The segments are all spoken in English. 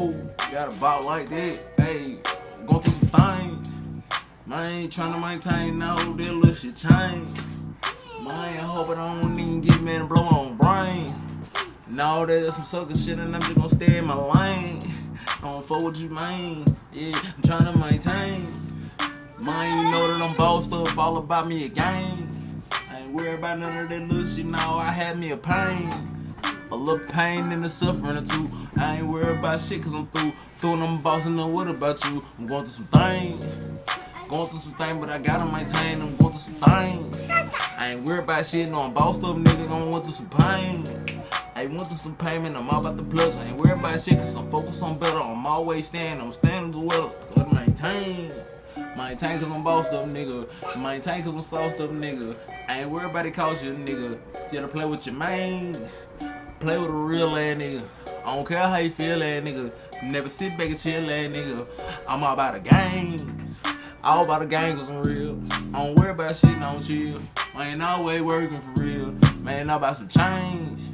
Oh, got a ball like that. Hey, going through some things. Man, trying to maintain no that little shit change. Man, I hope I don't even get me and blow on brain. No, there's some sucker shit and I'm just gonna stay in my lane. I don't fuck with you, man. Yeah, I'm trying to maintain. Man, you know that I'm bossed up all about me a game. I ain't worried about none of that little shit, now I had me a pain. A little pain and the suffering or two. I ain't worried about shit cause I'm through. Through and I'm bossing up, what about you? I'm going through some things. Going through some things, but I gotta maintain. I'm going through some things. I ain't worried about shit, no, I'm bossed up, nigga. I'm going through some pain. I went through some payment, I'm all about the pleasure. Ain't worried about shit, cause I'm focused on better. I'm always standing, I'm standing the well. But maintain. Maintain cause I'm bossed up, nigga. Maintain cause I'm sauced up, nigga. I ain't worried about it cost you, nigga. Just play with your main. Play with a real ass nigga. I don't care how you feel, ass nigga. Never sit back and chill, ass nigga. I'm all about the game. All about the game cause I'm real. I don't worry about shit, I don't chill. I ain't always working for real. Man, I about some change.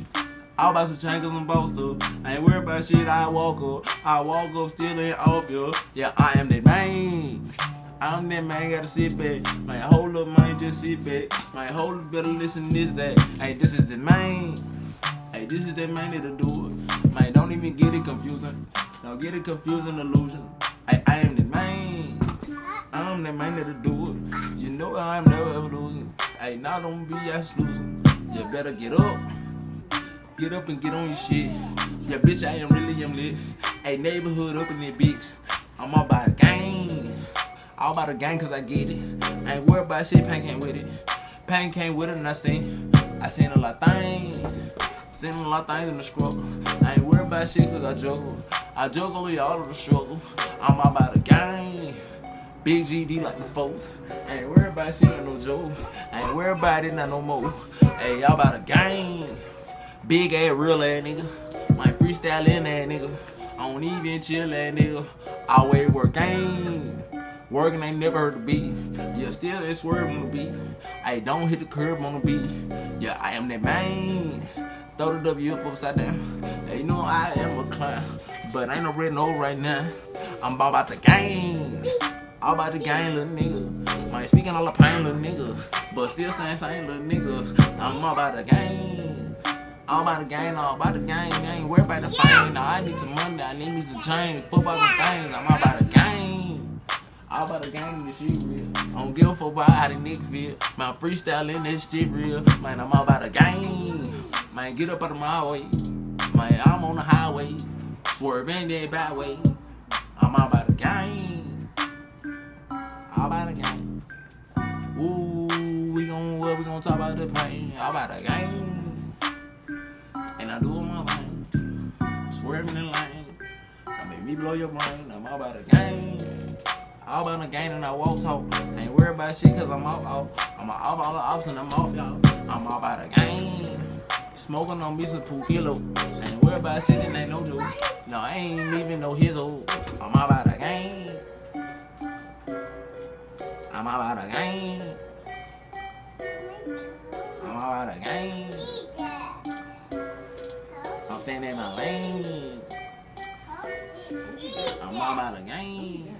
All about some change cause I'm up. I ain't worried about shit, I walk up. I walk up still ain't off you. Yeah, I am that man. I'm that man, gotta sit back. Man, hold up, man, just sit back. My whole better listen this, that. Hey, this is the man. This is that man that'll do it. Man, don't even get it confusing. Don't get it confusing illusion. Hey, I am the man. I'm the man that'll do it. You know I'm never ever losing. Hey, now don't be ass losing. You better get up. Get up and get on your shit. Yeah, bitch, I am really am lit. Hey, neighborhood up in there, bitch. I'm all about a gang. All about a gang cause I get it. I ain't worried about shit, Pain came with it. Pain came with it and I seen, I seen a lot of things. Seen a lot of things in the struggle. I ain't worried about shit cause I juggle. I juggle with all of the struggle. I'm about a gang. Big GD like my folks. I ain't worried about shit, not no joke. I ain't worried about it, not no more. Hey, y'all about a gang. Big ass, real ass nigga. My freestyle in that nigga. I don't even chill that nigga. Always working. Working ain't never heard the beat. Yeah, still it's swerve on the beat. I don't hit the curb on the beat. Yeah, I am that man. Throw the W up upside down. You know I am a clown. But ain't no red no right now. I'm all about the game. All about the game, little nigga. Man, speaking all the pain, little nigga. But still saying same little nigga. I'm all about the game. All about the game, all about the game. I ain't worried about the fame. Now I need some money, I need me some change. Football some things, I'm all about the game. All about the game, this shit real. I don't give a fuck about how the niggas feel. My freestyle in this shit real. Man, I'm all about the game. Man, get up out of my way. Man, I'm on the highway. Swerving that bad way. I'm all about the game. All about the game. Ooh, we gon' what we gon' talk about the pain. All about the game. And I do it my lane. Swerving in lane. I make me blow your brain. I'm all about the game. All about the game and I walk talk. Ain't worried about shit cause I'm off, off. I'm off all the ops and I'm off, y'all. I'm all about the game. Smoking on me some pool kilo. Ain't worried about and ain't no joke. No, I ain't even no his old. I'm about the game. I'm about the game. I'm about the game. I'm staying in my lane. I'm all about the game.